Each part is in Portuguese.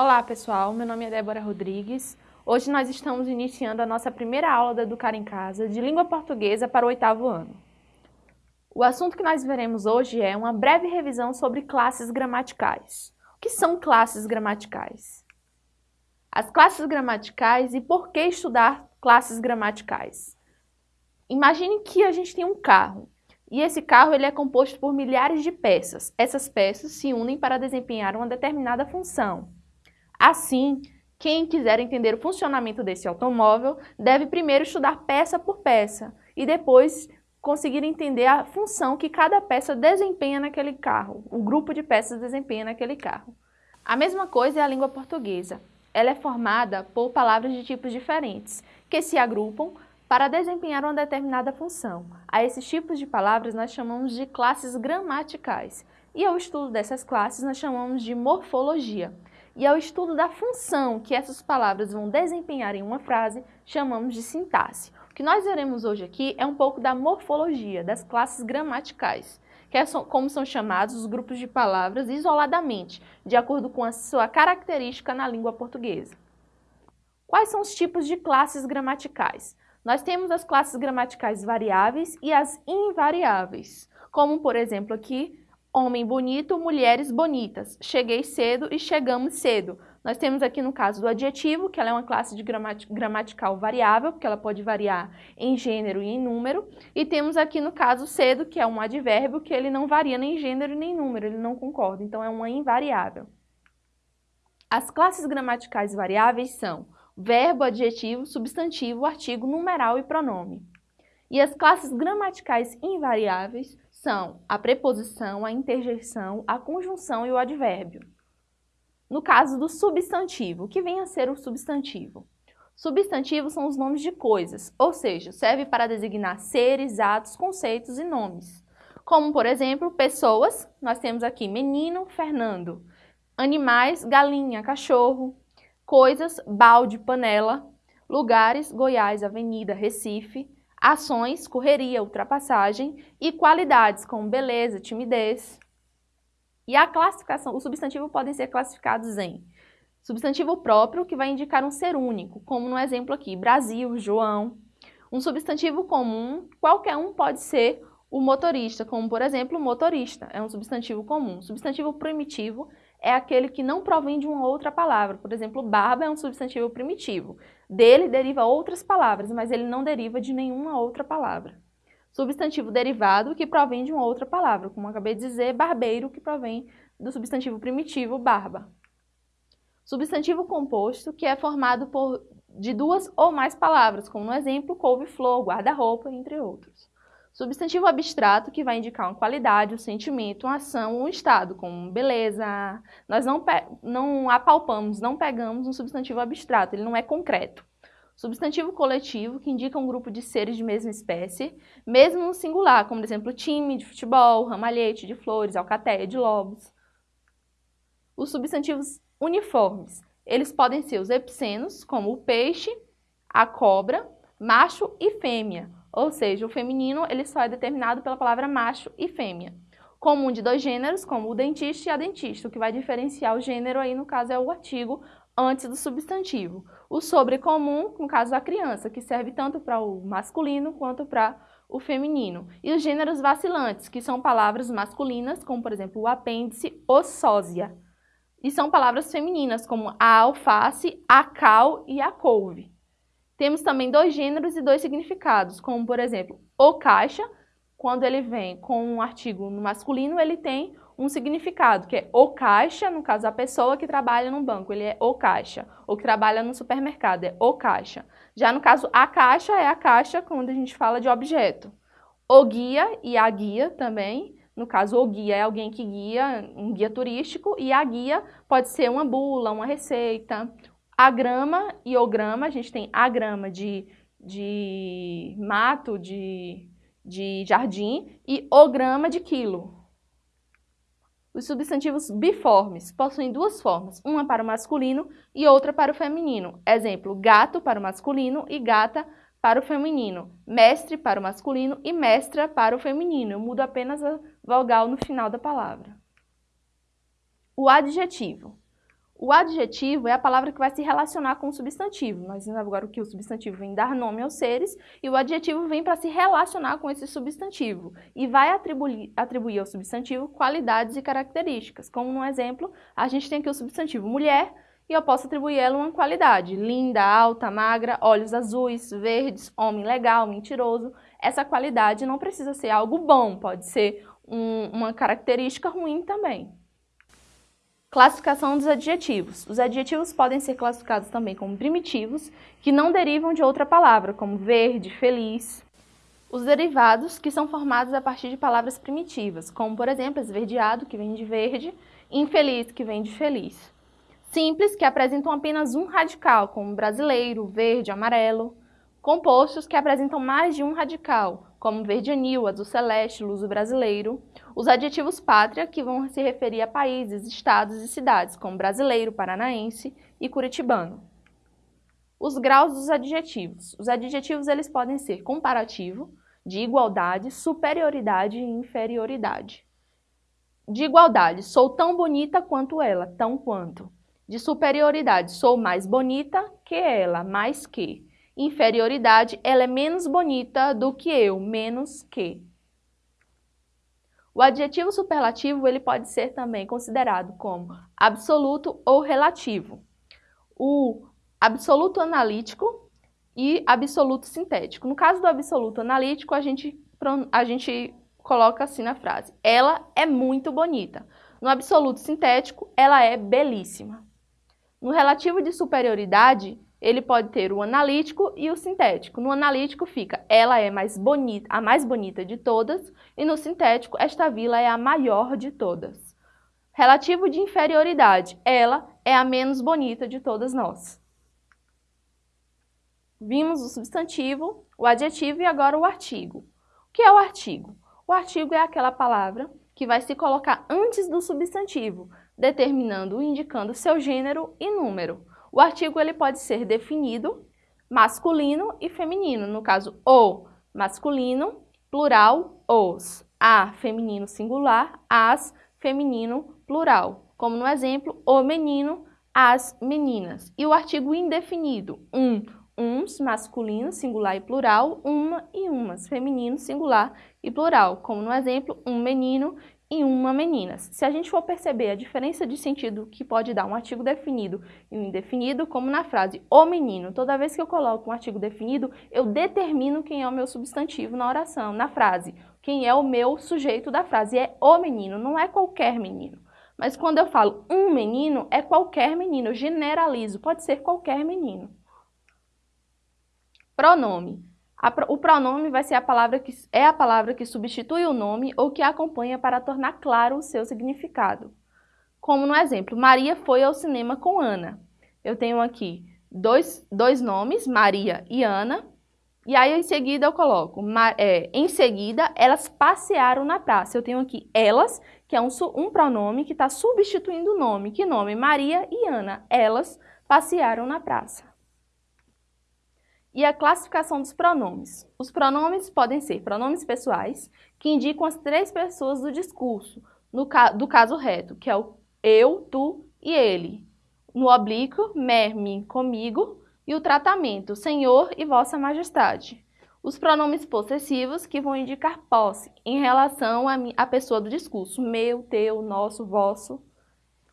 Olá pessoal, meu nome é Débora Rodrigues. Hoje nós estamos iniciando a nossa primeira aula da Educar em Casa de língua portuguesa para o oitavo ano. O assunto que nós veremos hoje é uma breve revisão sobre classes gramaticais. O que são classes gramaticais? As classes gramaticais e por que estudar classes gramaticais? Imagine que a gente tem um carro e esse carro ele é composto por milhares de peças. Essas peças se unem para desempenhar uma determinada função. Assim, quem quiser entender o funcionamento desse automóvel deve primeiro estudar peça por peça e depois conseguir entender a função que cada peça desempenha naquele carro, o grupo de peças desempenha naquele carro. A mesma coisa é a língua portuguesa. Ela é formada por palavras de tipos diferentes, que se agrupam para desempenhar uma determinada função. A esses tipos de palavras nós chamamos de classes gramaticais, e ao estudo dessas classes nós chamamos de morfologia e ao estudo da função que essas palavras vão desempenhar em uma frase, chamamos de sintaxe. O que nós veremos hoje aqui é um pouco da morfologia, das classes gramaticais, que é como são chamados os grupos de palavras isoladamente, de acordo com a sua característica na língua portuguesa. Quais são os tipos de classes gramaticais? Nós temos as classes gramaticais variáveis e as invariáveis, como por exemplo aqui homem bonito, mulheres bonitas. Cheguei cedo e chegamos cedo. Nós temos aqui no caso do adjetivo, que ela é uma classe de gramatical variável, porque ela pode variar em gênero e em número. E temos aqui no caso cedo, que é um advérbio, que ele não varia nem gênero nem número, ele não concorda, então é uma invariável. As classes gramaticais variáveis são verbo, adjetivo, substantivo, artigo, numeral e pronome. E as classes gramaticais invariáveis são a preposição, a interjeição, a conjunção e o advérbio. No caso do substantivo, o que vem a ser o substantivo? Substantivos são os nomes de coisas, ou seja, serve para designar seres, atos, conceitos e nomes. Como, por exemplo, pessoas, nós temos aqui menino, Fernando. Animais, galinha, cachorro. Coisas, balde, panela. Lugares, Goiás, Avenida, Recife ações, correria, ultrapassagem e qualidades como beleza, timidez. E a classificação, os substantivos podem ser classificados em substantivo próprio, que vai indicar um ser único, como no exemplo aqui, Brasil, João. Um substantivo comum, qualquer um pode ser o motorista, como por exemplo, motorista, é um substantivo comum. Substantivo primitivo é aquele que não provém de uma outra palavra. Por exemplo, barba é um substantivo primitivo. Dele deriva outras palavras, mas ele não deriva de nenhuma outra palavra. Substantivo derivado que provém de uma outra palavra, como acabei de dizer, barbeiro, que provém do substantivo primitivo barba. Substantivo composto, que é formado por, de duas ou mais palavras, como no exemplo couve-flor, guarda-roupa, entre outros. Substantivo abstrato, que vai indicar uma qualidade, um sentimento, uma ação, um estado, como beleza. Nós não, não apalpamos, não pegamos um substantivo abstrato, ele não é concreto. Substantivo coletivo, que indica um grupo de seres de mesma espécie, mesmo no singular, como, por exemplo, time de futebol, ramalhete de flores, alcateia de lobos. Os substantivos uniformes, eles podem ser os epicenos, como o peixe, a cobra, macho e fêmea, ou seja, o feminino ele só é determinado pela palavra macho e fêmea. Comum de dois gêneros, como o dentista e a dentista, o que vai diferenciar o gênero aí, no caso, é o artigo antes do substantivo. O sobrecomum, no caso da criança, que serve tanto para o masculino quanto para o feminino. E os gêneros vacilantes, que são palavras masculinas, como por exemplo o apêndice ou sósia. E são palavras femininas, como a alface, a cal e a couve. Temos também dois gêneros e dois significados, como por exemplo, o caixa, quando ele vem com um artigo no masculino, ele tem um significado, que é o caixa, no caso a pessoa que trabalha no banco, ele é o caixa, ou que trabalha no supermercado, é o caixa. Já no caso a caixa é a caixa quando a gente fala de objeto. O guia e a guia também, no caso o guia é alguém que guia, um guia turístico, e a guia pode ser uma bula, uma receita, Agrama e o grama, a gente tem agrama de, de mato, de, de jardim, e o grama de quilo. Os substantivos biformes possuem duas formas, uma para o masculino e outra para o feminino. Exemplo, gato para o masculino e gata para o feminino. Mestre para o masculino e mestra para o feminino. Eu mudo apenas a vogal no final da palavra. O adjetivo. O adjetivo é a palavra que vai se relacionar com o substantivo. Nós vimos agora que o substantivo vem dar nome aos seres e o adjetivo vem para se relacionar com esse substantivo e vai atribuir, atribuir ao substantivo qualidades e características. Como no exemplo, a gente tem aqui o substantivo mulher e eu posso atribuir ela uma qualidade. Linda, alta, magra, olhos azuis, verdes, homem legal, mentiroso. Essa qualidade não precisa ser algo bom, pode ser um, uma característica ruim também. Classificação dos adjetivos. Os adjetivos podem ser classificados também como primitivos, que não derivam de outra palavra, como verde, feliz. Os derivados, que são formados a partir de palavras primitivas, como, por exemplo, esverdeado, que vem de verde, infeliz, que vem de feliz. Simples, que apresentam apenas um radical, como brasileiro, verde, amarelo. Compostos, que apresentam mais de um radical, como verde anil, azul celeste, luso brasileiro. Os adjetivos pátria, que vão se referir a países, estados e cidades, como brasileiro, paranaense e curitibano. Os graus dos adjetivos. Os adjetivos eles podem ser comparativo, de igualdade, superioridade e inferioridade. De igualdade, sou tão bonita quanto ela, tão quanto. De superioridade, sou mais bonita que ela, mais que inferioridade, ela é menos bonita do que eu, menos que. O adjetivo superlativo ele pode ser também considerado como absoluto ou relativo. O absoluto analítico e absoluto sintético. No caso do absoluto analítico, a gente, a gente coloca assim na frase, ela é muito bonita. No absoluto sintético, ela é belíssima. No relativo de superioridade, ele pode ter o analítico e o sintético. No analítico fica, ela é mais bonita, a mais bonita de todas, e no sintético, esta vila é a maior de todas. Relativo de inferioridade, ela é a menos bonita de todas nós. Vimos o substantivo, o adjetivo e agora o artigo. O que é o artigo? O artigo é aquela palavra que vai se colocar antes do substantivo, determinando ou indicando seu gênero e número. O artigo ele pode ser definido masculino e feminino, no caso o masculino, plural, os, a feminino singular, as feminino plural, como no exemplo, o menino, as meninas. E o artigo indefinido, um, uns, masculino, singular e plural, uma e umas, feminino, singular e plural, como no exemplo, um menino e uma menina. Se a gente for perceber a diferença de sentido que pode dar um artigo definido e um indefinido, como na frase o menino, toda vez que eu coloco um artigo definido, eu determino quem é o meu substantivo na oração, na frase. Quem é o meu sujeito da frase é o menino, não é qualquer menino. Mas quando eu falo um menino, é qualquer menino, eu generalizo, pode ser qualquer menino. Pronome. O pronome vai ser a palavra que é a palavra que substitui o nome ou que acompanha para tornar claro o seu significado. Como no exemplo, Maria foi ao cinema com Ana. Eu tenho aqui dois, dois nomes, Maria e Ana, e aí em seguida eu coloco, é, em seguida elas passearam na praça. Eu tenho aqui elas, que é um, um pronome que está substituindo o nome. Que nome? Maria e Ana. Elas passearam na praça e a classificação dos pronomes. Os pronomes podem ser pronomes pessoais, que indicam as três pessoas do discurso, no ca do caso reto, que é o eu, tu e ele. No oblíquo, me, mim, comigo, e o tratamento, senhor e vossa majestade. Os pronomes possessivos, que vão indicar posse, em relação à pessoa do discurso, meu, teu, nosso, vosso.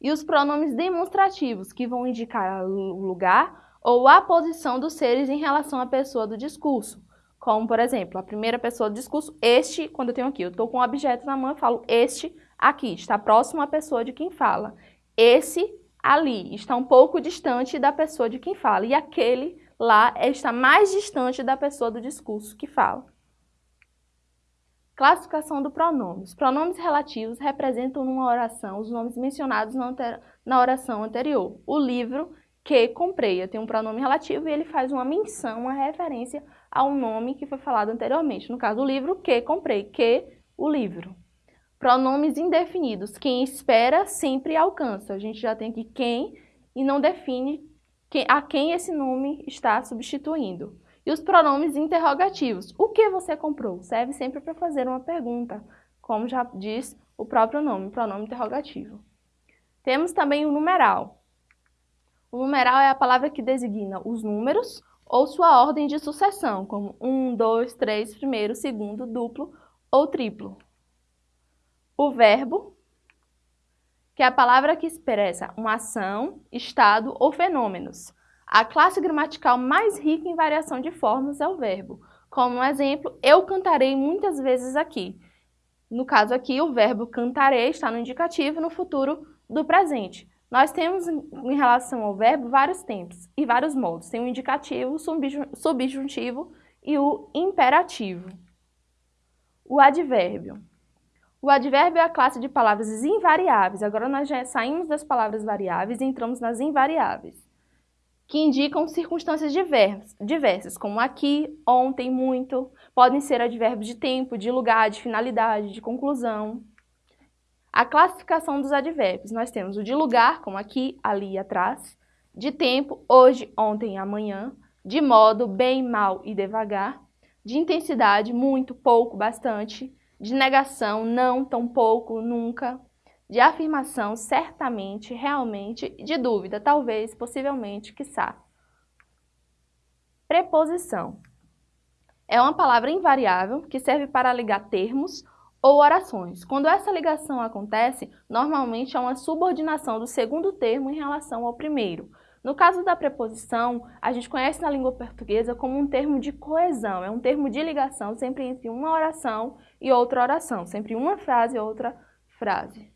E os pronomes demonstrativos, que vão indicar o lugar, ou a posição dos seres em relação à pessoa do discurso. Como, por exemplo, a primeira pessoa do discurso, este, quando eu tenho aqui, eu estou com um objeto na mão, falo este aqui, está próximo à pessoa de quem fala. Esse ali está um pouco distante da pessoa de quem fala. E aquele lá está mais distante da pessoa do discurso que fala. Classificação do pronome. Os pronomes relativos representam numa oração os nomes mencionados na oração anterior. O livro que comprei. Eu tenho um pronome relativo e ele faz uma menção, uma referência ao nome que foi falado anteriormente. No caso, o livro que comprei, que o livro. Pronomes indefinidos. Quem espera sempre alcança. A gente já tem aqui quem e não define a quem esse nome está substituindo. E os pronomes interrogativos. O que você comprou? Serve sempre para fazer uma pergunta, como já diz o próprio nome, pronome interrogativo. Temos também o numeral O numeral é a palavra que designa os números ou sua ordem de sucessão, como 1, 2, 3, primeiro, segundo, duplo ou triplo. O verbo, que é a palavra que expressa uma ação, estado ou fenômenos. A classe gramatical mais rica em variação de formas é o verbo. Como um exemplo, eu cantarei muitas vezes aqui. No caso aqui, o verbo cantarei está no indicativo no futuro do presente. Nós temos, em relação ao verbo, vários tempos e vários modos. Tem o indicativo, o subjuntivo e o imperativo. O advérbio. O advérbio é a classe de palavras invariáveis. Agora nós já saímos das palavras variáveis e entramos nas invariáveis, que indicam circunstâncias diversas, como aqui, ontem, muito. Podem ser advérbios de tempo, de lugar, de finalidade, de conclusão. A classificação dos advérbios. Nós temos o de lugar, como aqui, ali e atrás. De tempo, hoje, ontem e amanhã. De modo, bem, mal e devagar. De intensidade, muito, pouco, bastante. De negação, não, tão pouco, nunca. De afirmação, certamente, realmente. De dúvida, talvez, possivelmente, quiçá. Preposição. É uma palavra invariável que serve para ligar termos ou orações. Quando essa ligação acontece, normalmente há uma subordinação do segundo termo em relação ao primeiro. No caso da preposição, a gente conhece na língua portuguesa como um termo de coesão, é um termo de ligação sempre entre uma oração e outra oração, sempre uma frase e outra frase.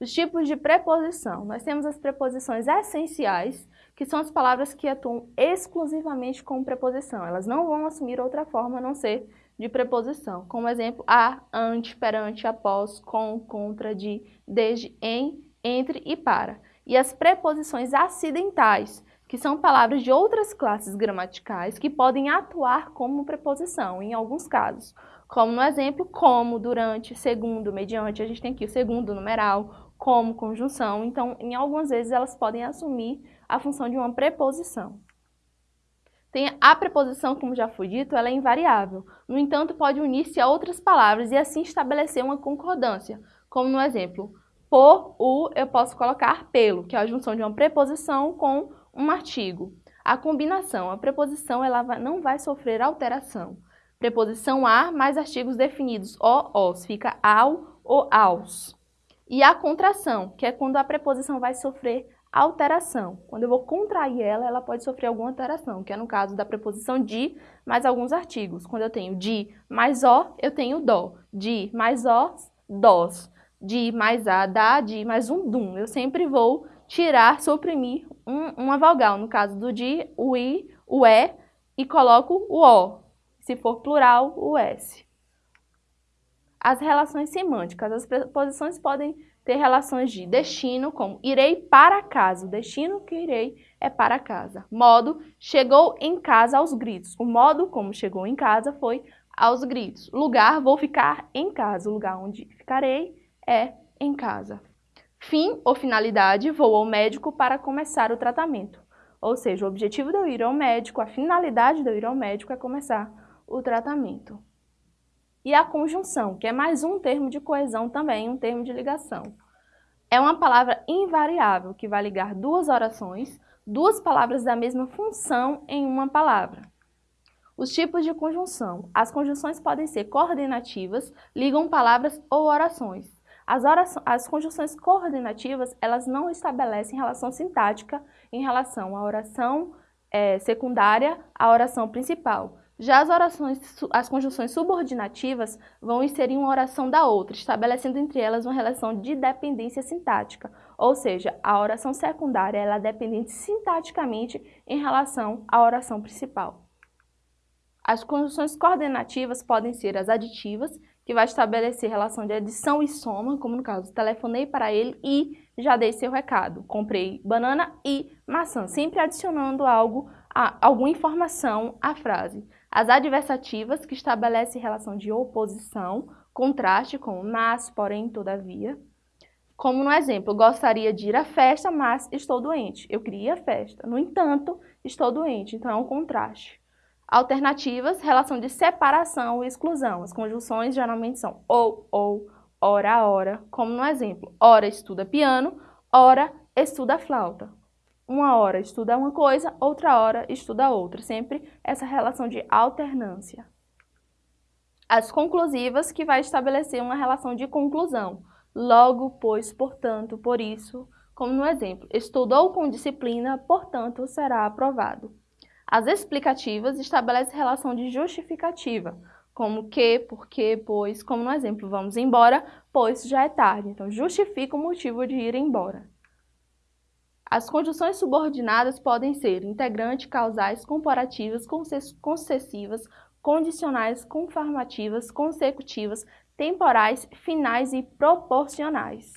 Os tipos de preposição. Nós temos as preposições essenciais, que são as palavras que atuam exclusivamente como preposição. Elas não vão assumir outra forma a não ser de preposição, como exemplo, a, ante, perante, após, com, contra, de, desde, em, entre e para. E as preposições acidentais, que são palavras de outras classes gramaticais que podem atuar como preposição, em alguns casos. Como no exemplo, como, durante, segundo, mediante, a gente tem aqui o segundo numeral, como, conjunção. Então, em algumas vezes, elas podem assumir a função de uma preposição. Tem a preposição, como já foi dito, ela é invariável. No entanto, pode unir-se a outras palavras e assim estabelecer uma concordância. Como no exemplo, por o eu posso colocar pelo, que é a junção de uma preposição com um artigo. A combinação, a preposição ela não vai sofrer alteração. Preposição a mais artigos definidos o, os, fica ao ou aos. E a contração, que é quando a preposição vai sofrer alteração. Quando eu vou contrair ela, ela pode sofrer alguma alteração, que é no caso da preposição de mais alguns artigos. Quando eu tenho de mais o, eu tenho dó. De mais os, dós. De mais a, dá, de mais um dum. Eu sempre vou tirar, suprimir um, uma vogal. No caso do de, o i, o e, e coloco o o. Se for plural, o s. As relações semânticas. As preposições podem ter relações de destino, como irei para casa. O destino que irei é para casa. Modo, chegou em casa aos gritos. O modo como chegou em casa foi aos gritos. Lugar, vou ficar em casa. O lugar onde ficarei é em casa. Fim ou finalidade, vou ao médico para começar o tratamento. Ou seja, o objetivo de eu ir ao médico, a finalidade de eu ir ao médico é começar o tratamento. E a conjunção, que é mais um termo de coesão também, um termo de ligação. É uma palavra invariável que vai ligar duas orações, duas palavras da mesma função em uma palavra. Os tipos de conjunção. As conjunções podem ser coordenativas, ligam palavras ou orações. As, orações, as conjunções coordenativas, elas não estabelecem relação sintática em relação à oração é, secundária à oração principal. Já as orações, as conjunções subordinativas vão inserir uma oração da outra, estabelecendo entre elas uma relação de dependência sintática, ou seja, a oração secundária ela é dependente sintaticamente em relação à oração principal. As conjunções coordenativas podem ser as aditivas, que vai estabelecer relação de adição e soma, como no caso, telefonei para ele e já dei seu recado. Comprei banana e maçã, sempre adicionando algo, alguma informação à frase. As adversativas, que estabelecem relação de oposição, contraste com mas, porém, todavia. Como no exemplo, gostaria de ir à festa, mas estou doente. Eu queria a festa, no entanto, estou doente, então é um contraste. Alternativas, relação de separação e exclusão. As conjunções geralmente são ou, ou, ora, ora, como no exemplo, ora estuda piano, ora estuda flauta. Uma hora estuda uma coisa, outra hora estuda outra. Sempre essa relação de alternância. As conclusivas, que vai estabelecer uma relação de conclusão. Logo, pois, portanto, por isso, como no exemplo, estudou com disciplina, portanto, será aprovado. As explicativas estabelecem relação de justificativa, como que, porque, pois, como no exemplo, vamos embora, pois já é tarde. Então, justifica o motivo de ir embora. As conjunções subordinadas podem ser integrante, causais, comparativas, concessivas, condicionais, conformativas, consecutivas, temporais, finais e proporcionais.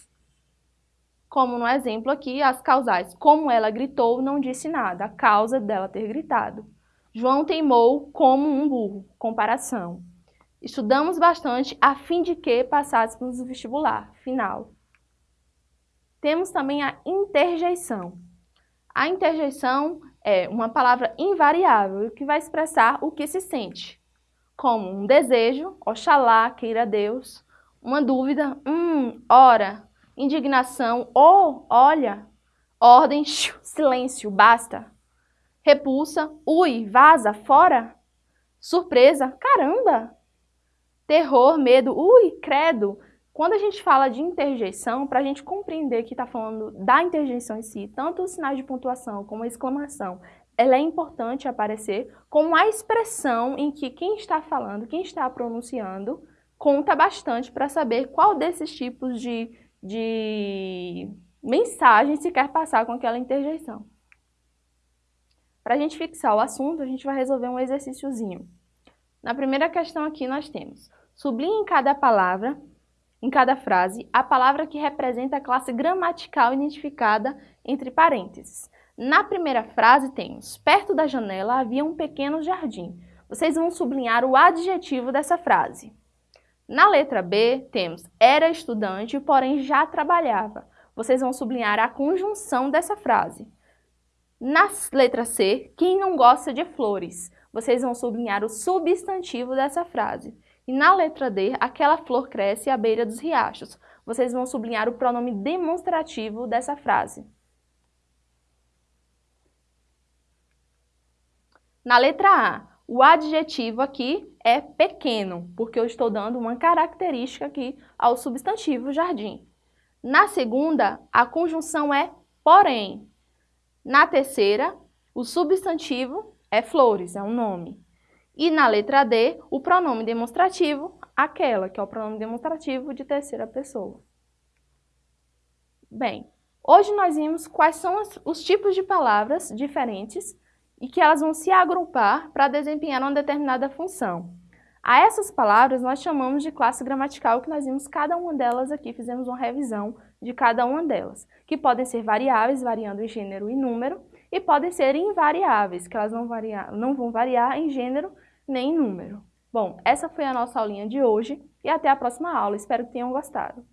Como no exemplo aqui, as causais. Como ela gritou, não disse nada. A causa dela ter gritado. João teimou como um burro. Comparação. Estudamos bastante a fim de que passássemos no vestibular. Final. Temos também a interjeição. A interjeição é uma palavra invariável que vai expressar o que se sente, como um desejo, oxalá, queira Deus, uma dúvida, hum, ora, indignação, ou, olha, ordem, silêncio, basta, repulsa, ui, vaza, fora, surpresa, caramba, terror, medo, ui, credo, quando a gente fala de interjeição, para a gente compreender que está falando da interjeição em si, tanto os sinais de pontuação como a exclamação, ela é importante aparecer como a expressão em que quem está falando, quem está pronunciando, conta bastante para saber qual desses tipos de, de mensagem se quer passar com aquela interjeição. Para a gente fixar o assunto, a gente vai resolver um exercíciozinho. Na primeira questão aqui nós temos, sublinhe cada palavra em cada frase a palavra que representa a classe gramatical identificada entre parênteses. Na primeira frase temos, perto da janela havia um pequeno jardim. Vocês vão sublinhar o adjetivo dessa frase. Na letra B temos, era estudante, porém já trabalhava. Vocês vão sublinhar a conjunção dessa frase. Na letra C, quem não gosta de flores? Vocês vão sublinhar o substantivo dessa frase. E na letra D, aquela flor cresce à beira dos riachos. Vocês vão sublinhar o pronome demonstrativo dessa frase. Na letra A, o adjetivo aqui é pequeno, porque eu estou dando uma característica aqui ao substantivo jardim. Na segunda, a conjunção é porém. Na terceira, o substantivo é flores, é um nome. E na letra D, o pronome demonstrativo, aquela, que é o pronome demonstrativo de terceira pessoa. Bem, hoje nós vimos quais são os tipos de palavras diferentes e que elas vão se agrupar para desempenhar uma determinada função. A essas palavras nós chamamos de classe gramatical, que nós vimos cada uma delas aqui, fizemos uma revisão de cada uma delas, que podem ser variáveis, variando em gênero e número, e podem ser invariáveis, que elas não, variar, não vão variar em gênero nem em número. Bom, essa foi a nossa aulinha de hoje e até a próxima aula. Espero que tenham gostado.